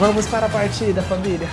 Vamos para a partida, família.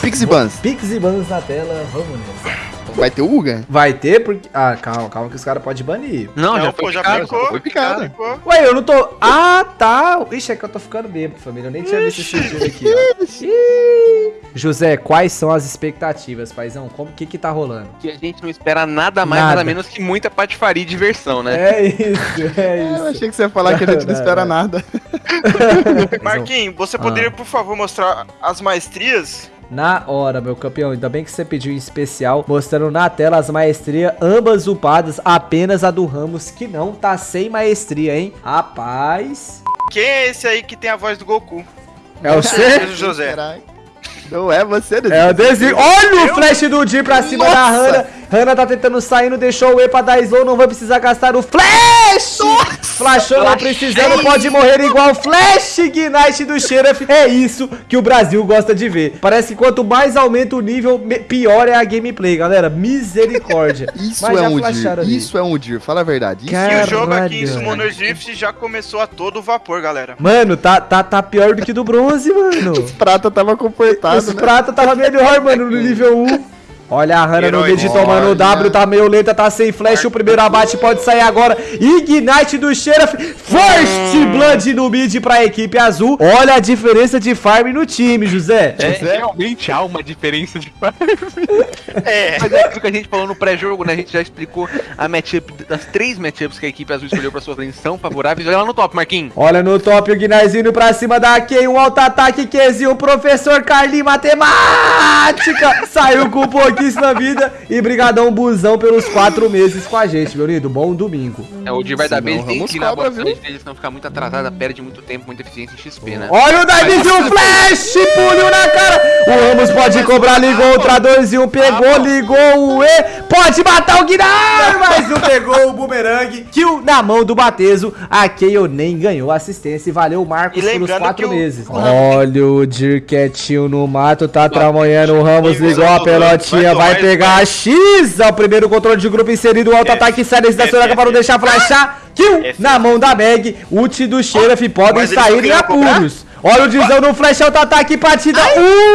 Pix e Bans. Pix e Bans na tela, vamos nessa. Vai ter o Uga? Vai ter porque... Ah, calma, calma que os caras podem banir. Não, já Não, foi pô, já picado. picou. foi picado. já picou. Ué, eu não tô... Ah, tá. Ixi, é que eu tô ficando bêbado, família. Eu nem tinha visto esse vídeo aqui, ó. José, quais são as expectativas, paizão? Como que que tá rolando? Que a gente não espera nada mais, Nada. nada menos que muita patifaria e diversão, né? É isso, é Eu isso. achei que você ia falar que a gente não espera nada. Marquinhos, você poderia, por favor, mostrar as maestrias? Na hora, meu campeão. Ainda bem que você pediu em especial, mostrando na tela as maestrias, ambas upadas, apenas a do Ramos, que não tá sem maestria, hein? Rapaz. Quem é esse aí que tem a voz do Goku? É você? o José. Caralho. Não é você, Deus. É o Dezinho. Olha o Eu? flash do Dir pra cima Nossa. da Hanna. Hanna tá tentando sair, não deixou o E pra dar slow, não vai precisar gastar o flash! Flashou, não precisando, pode morrer igual flash Ignite do Sheriff. É isso que o Brasil gosta de ver. Parece que quanto mais aumenta o nível, pior é a gameplay, galera. Misericórdia. Isso Mas é um Dir. Isso é um Dir, fala a verdade. Isso Cara, E o jogo aqui em Caralho. Summoner's Rift já começou a todo vapor, galera. Mano, tá, tá, tá pior do que do bronze, mano. Os prata tava comportado, Os né? prata tava melhor, mano, no nível 1. Olha a Hanna no mid tomando o. W, tá meio lenta, tá sem flash, o primeiro abate pode sair agora. Ignite do Sheriff, First Blood no mid pra equipe azul. Olha a diferença de farm no time, José. É, José? realmente há uma diferença de farm. É. Mas é aquilo que a gente falou no pré-jogo, né? A gente já explicou a matchup, das três matchups que a equipe azul escolheu pra lanes são favoráveis. Olha lá no top, Marquinhos. Olha no top o Guinarzinho pra cima da Ken, um alto ataque, Kezinho, o professor Carlinhos Matemática. Saiu com pouquíssima vida e brigadão busão pelos quatro meses com a gente, meu lindo. Bom domingo. É, o Dir vai dar base, tem Ramos que ir na bastante viu? deles, senão ficar muito atrasada, perde muito tempo, muita eficiência em XP, né? Olha o Davidzinho, flash, puliu na cara. O Ramos pode cobrar, ligou o tradorzinho, pegou, ligou o E. Pode matar o Guinar, mas não pegou o boomerang. Kill na mão do Batezo. A Kayle nem ganhou assistência e valeu o Marcos E pelos quatro meses. o- Olha o Dir quietinho no mato, tá tramonhando o Ramos, ligou a pelotinha, vai vai pegar a X. É o primeiro controle de grupo inserido, o alto F, ataque sério da Soraka para não deixar flashar. Kill F. na mão da Meg. Ult do Sheriff podem Mas eles sair em apuros. Olha o Dizão no flash auto-ataque, partida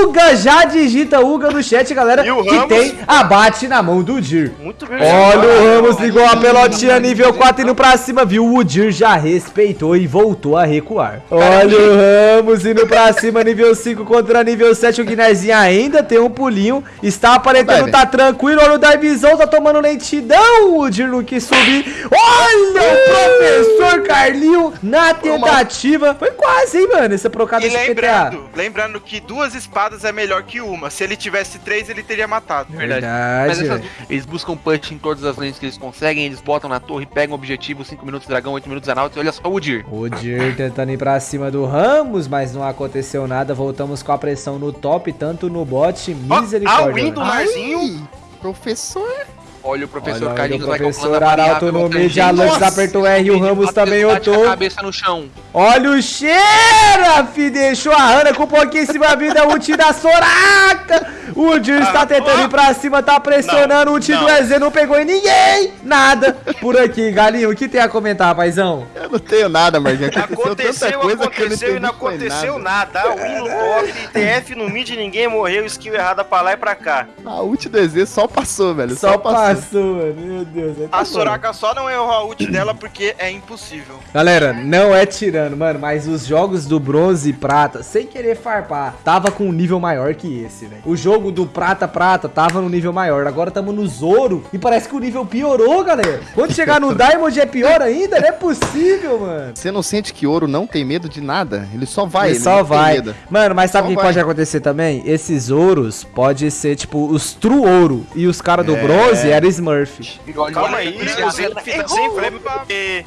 Uga, já digita Uga no chat, galera, E o que Ramos? tem abate na mão do Dir. Muito bem. Olha o Ramos ligou a pelotinha nível 4 indo pra cima, viu? O Dir já respeitou e voltou a recuar. Olha o Ramos indo pra cima, nível 5 contra nível 7. O Guinarzinho ainda tem um pulinho, está aparentando tá tranquilo. Olha o Darvizão, tá tomando lentidão. O Dir não quis subir. Olha o professor Carlinho na tentativa. Foi quase, hein, mano, essa procada E de PTA. lembrando, lembrando que duas espadas é melhor que uma. Se ele tivesse três, ele teria matado. Verdade. Verdade, Mas essas- eles buscam punch em todas as lanes que eles conseguem, eles botam na torre, pegam o objetivo, 5 minutos dragão, 8 minutos anauts, olha só o Dir. O Dir tentando ir pra cima do Ramos, mas não aconteceu nada. Voltamos com a pressão no top, tanto no bot. Misericórdia. a win do. Marzinho. Ai, Professor. Olha o professor Olha, olha Carlinhos o vai professor a Arauto variável, no outra mid, gente. a Lux Nossa, apertou R e o Ramos também otou. cabeça no chão. Olha o Xerafi, deixou a Ana com pouquíssima vida, ult da Soraka. O está Ah, tentando ó. ir pra cima, tá pressionando, Não, o ult do. EZ não pegou em ninguém. Nada por aqui, Galinho, o que tem a comentar, paizão? Eu não tenho nada, Marquinhos. Aconteceu, que eu aconteceu e não aconteceu nada. A win no top, TF no mid, ninguém morreu, skill errada pra lá e pra cá. A ult do EZ só passou, velho. Só Só, passou. Passou, mano, meu Deus. tá A. Soraka só não errou a ult dela porque é impossível. Galera, não é tirando, mano, mas os jogos do bronze e prata, sem querer farpar, tava com um nível maior que esse, velho. O jogo do prata prata tava no nível maior, agora tamo no Zoro e parece que o nível piorou, galera. Quando chegar no Diamond é pior ainda, não é possível, mano. Você não sente que ouro não tem medo de nada? Ele só vai, Ele ele só não tem vai. medo. Mano, mas sabe o que vai. pode acontecer também? Esses ouros pode ser tipo os true ouro e os caras do É. bronze eram Smurf. E olha- Calma aí, olha- o Zeno fica sem flame porque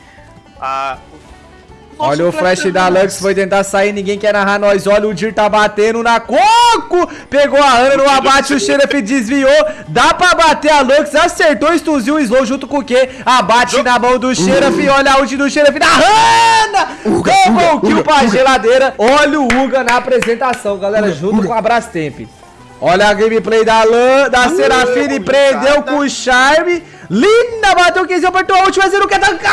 a, Olha o flash da Lux, foi tentar sair, ninguém quer narrar nós. Olha, o Dir tá batendo na Coco. Pegou a Ana no abate, o Sheriff desviou. Dá pra bater a Lux, acertou, estuziu o slow junto com o Q. Abate na mão do Sheriff, olha a ult do Sheriff da Hanna. Double kill pra geladeira. Olha o Uga na apresentação, galera, junto com a Brastemp. Olha a gameplay da Lan, da Serafine, prendeu com o Charme. Linda, bateu o 15, apertou a ult, mas ele não quer tancar.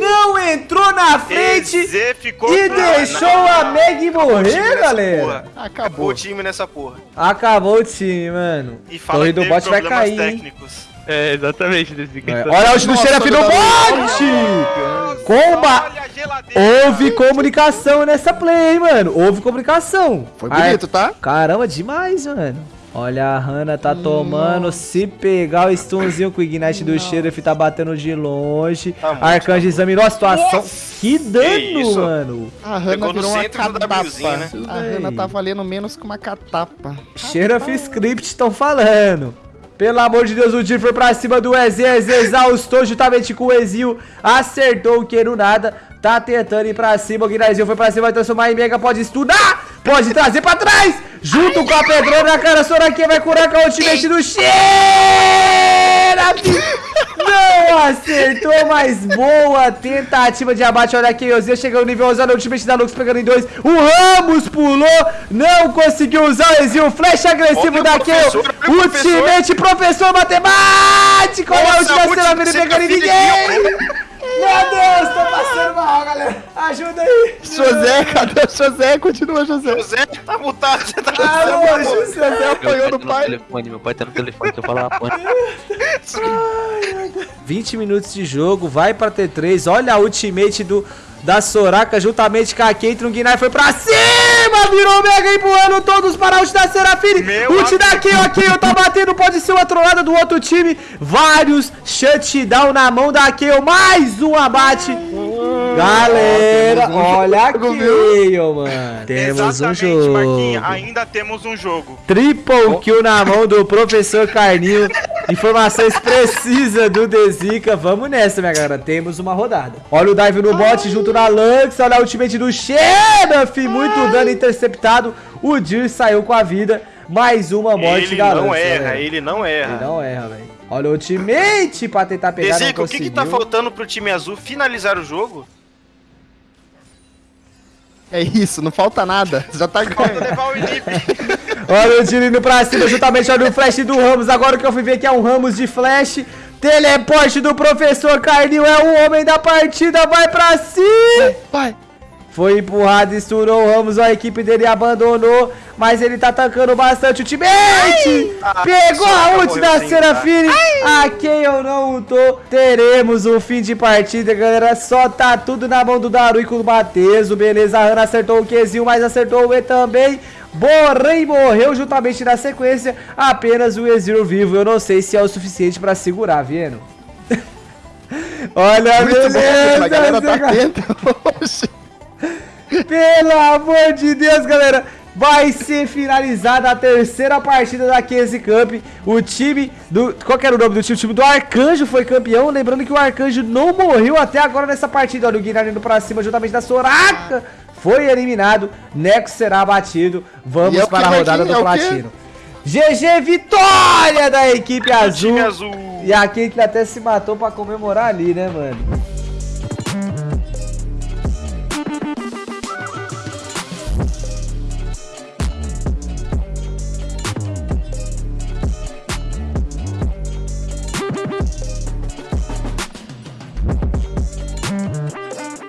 não entrou na frente e pra- deixou Não, a Meg morrer, galera. porra. Acabou Acabou. o time nessa porra. Acabou o time, mano. E fala Torre que do bot vai cair, técnicos. É, exatamente. Desse É, Olha o ult do Nossa, xerife no bot! Comba! Houve comunicação nessa play, hein, mano. Houve comunicação. Foi bonito, tá? Caramba, demais, mano. Olha, a Hanna tá tomando. Se pegar o stunzinho com o Ignite do Sheriff, tá batendo de longe. Tá muito, Arcanjo examinou a situação. Que dano, isso? mano. A Hanna virou uma catapa. Né? A Hanna tá valendo menos que uma catapa. Sheriff Script estão falando. Pelo amor de Deus, o Dir foi pra cima do EZ. EZ exaustou juntamente com o Ezio. Acertou o que no nada. Tá tentando ir pra cima. O Guinazinho foi pra cima, vai transformar em Mega. Pode estudar. Pode trazer pra trás. Junto com a Pedrona, cara. Soraquinha vai curar com o ultimate do Xerafi. Não acertou, mas boa tentativa de abate. Olha aqui, Ozzy chegando no nível 11. Olha o ultimate da Lux pegando em dois. O Ramos pulou, não conseguiu usar o Ezio. Flash agressivo o da Kayle. o. Ultimate professor matemático. Olha a Nossa, última a cena última dele pegando em ninguém. Meu Deus, tô passando mal, galera. Ajuda aí. José, cadê o José? Continua, José. José tá mutado, você tá Alô, José. José apanhou do no pai. telefone, meu pai tá no telefone, que eu falo uma porra. 20 minutos de jogo, vai pra T3. Olha a ultimate do, da Soraka juntamente com a Caitlyn. O Guinar foi pra cima, virou mega empurrando todos para a ult da Serafine. Meu Ult da Kayle, a Kayle tá batendo, pode ser uma trollada do outro time. Vários shutdown na mão da Kayle, mais um abate. Galera, um olha a jogo, Kayle, mano. Temos um jogo. Marquinhos, ainda temos um jogo. Triple kill na mão do professor Carninho. Informações precisas do Dezica. Vamos nessa, minha galera. Temos uma rodada. Olha o dive no bot junto na Lux. Olha a ultimate do Sheriff. Muito dano interceptado. O Dir saiu com a vida. Mais uma morte Ele da não Lux. erra, galera. ele não erra. Ele não erra, velho. Olha o ultimate pra tentar pegar. não Dezica, o que que tá faltando pro time azul finalizar o jogo? É isso, não falta nada. Já tá Falta levar o Inip. Olha o tiro indo pra cima, juntamente olha o flash do Ramos. Agora que eu fui ver que é um Ramos de flash. Teleporte do professor Carninho é o homem da partida, vai pra cima. Vai. Foi empurrado, estourou o Ramos, a equipe dele abandonou, mas ele tá tancando bastante o time. Ah, Pegou a Soraka ult da Serafine. A quem eu não ultou. Teremos um fim de partida, galera. Só tá tudo na mão do Daru e com o Batezo. Beleza, a Ana acertou o Qzinho, mas acertou o E também. Borrei morreu juntamente na sequência. Apenas o Ezreal vivo. Eu não sei se é o suficiente pra segurar, vendo? Olha, Muito bom, beleza. a galera tá atenta hoje. pelo amor de Deus, galera. Vai ser finalizada a terceira partida da Case Cup. O time do. Qual que era o nome do time? O time do Arcanjo foi campeão. Lembrando que o Arcanjo não morreu até agora nessa partida. Olha o Guilherme indo pra cima juntamente da Soraka. Foi eliminado. Nexo será abatido. Vamos é para a rodada Marquinhos? do É? Platino. GG Vitória da equipe azul. Azul. E a Caitlyn até se matou pra comemorar ali, né, mano?